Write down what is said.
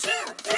two, three.